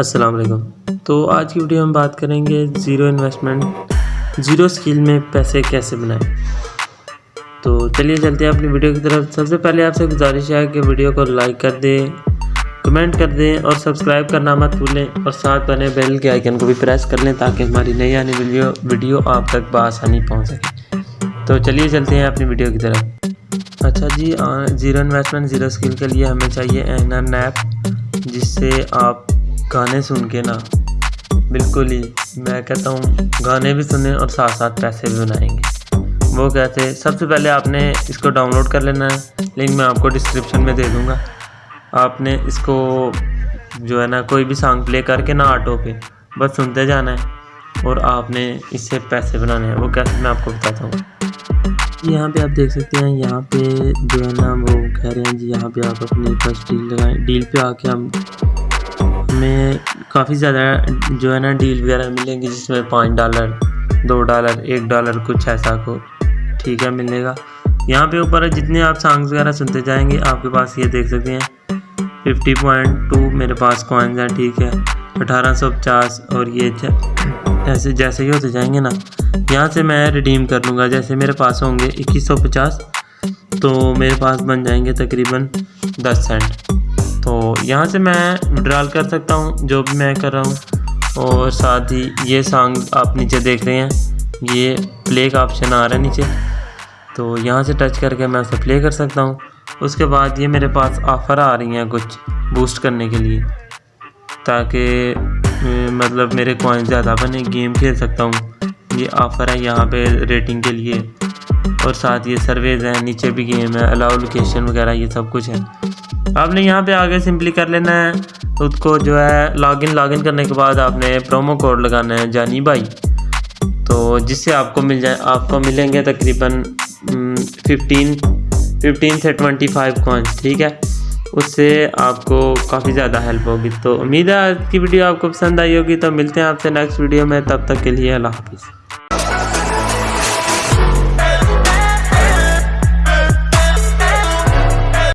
السلام علیکم۔ تو آج کی ویڈیو ہم بات کریں گے زیرو انویسٹمنٹ، زیرو سکیل میں پیسے کیسے بنائیں۔ تو چلیے چلتے ہیں اپنی ویڈیو کی طرف۔ سب سے پہلے آپ سے گزارش ہے کہ ویڈیو کو لائک کر دیں، کمنٹ کر دیں اور سبسکرائب کرنا مت بھولیں۔ اور ساتھ بنے بیل کے آئیکن کو بھی پریس کر لیں تاکہ ہماری نئی آنی ویڈیو ویڈیو آپ تک بآسانی پہنچ سکے۔ تو چلیے چلتے ہیں اپنی ویڈیو کی طرف۔ اچھا جی زیرو انویسٹمنٹ، زیرو سکیل کے لیے ہمیں چاہیے این این ایپ جس سے آپ گانے سن کے نا، بالکل ہی میں کہتا ہوں، گانے بھی سنیں اور ساتھ ساتھ پیسے بھی بنائیں گے۔ وہ کہتے، سب سے پہلے آپ نے اس کو ڈاؤن لوڈ کر لینا ہے۔ لنک میں آپ کو ڈسکرپشن میں دے دوں گا۔ آپ نے اس کو جو ہے نا، کوئی بھی سانگ پلے کر کے نا آٹو پہ، بس سنتے جانا ہے۔ اور آپ نے اس سے پیسے بنانے ہیں۔ وہ کیسے میں آپ کو بتاتا ہوں۔ یہاں پہ آپ دیکھ سکتے ہیں، یہاں پہ جو ہے نا، وہ کہہ رہے ہیں جی یہاں پہ آپ اپنی فرسٹ ڈیل لگائیں۔ ڈیل پہ آ کے ہم ہمیں کافی زیادہ جو ہے نا ڈیل وغیرہ ملیں گی جس میں پانچ ڈالر دو ڈالر ایک ڈالر کچھ ایسا کو ٹھیک ہے ملے گا۔ یہاں پہ اوپر جتنے آپ سانگز وغیرہ سنتے جائیں گے، آپ کے پاس یہ دیکھ سکتے ہیں۔ ففٹی پوائنٹ ٹو میرے پاس کوائنز ہیں، ٹھیک ہے۔ اٹھارہ سو پچاس اور یہ ایسے جیسے ہی ہوتے جائیں گے نا۔ یہاں سے میں ریڈیم کر لوں گا، جیسے میرے پاس ہوں گے اکیس سو پچاس، تو میرے پاس بن جائیں گے تقریباً دس سینٹ تو یہاں سے میں وڈرال کر سکتا ہوں، جو بھی میں کر رہا ہوں۔ اور ساتھ ہی یہ سانگ آپ نیچے دیکھ رہے ہیں۔ یہ پلے کا آپشن آ رہا ہے نیچے۔ تو یہاں سے ٹچ کر کے میں اسے پلے کر سکتا ہوں۔ اس کے بعد یہ میرے پاس آفر آ رہی ہیں کچھ بوسٹ کرنے کے لیے۔ تاکہ مطلب میرے کوائن زیادہ بنے گیم کھیل سکتا ہوں۔ یہ آفر ہے یہاں پہ ریٹنگ کے لیے۔ اور ساتھ یہ سرویز ہیں، نیچے بھی گیم ہے الاؤ لوکیشن وغیرہ یہ سب کچھ ہے۔ آپ نے یہاں پہ آگے سمپلی کر لینا ہے۔ خود کو جو ہے لاگ ان لاگ ان کرنے کے بعد آپ نے پرومو کوڈ لگانا ہے جانی بھائی۔ تو جس سے آپ کو مل جائے، آپ کو ملیں گے تقریباً ففٹین ففٹین سے ٹوینٹی فائیو کوائنس ٹھیک ہے۔ اس سے آپ کو کافی زیادہ ہیلپ ہوگی۔ تو امید ہے آج کی ویڈیو آپ کو پسند آئی ہوگی۔ تو ملتے ہیں آپ سے نیکسٹ ویڈیو میں۔ تب تک کے لیے اللہ حافظ۔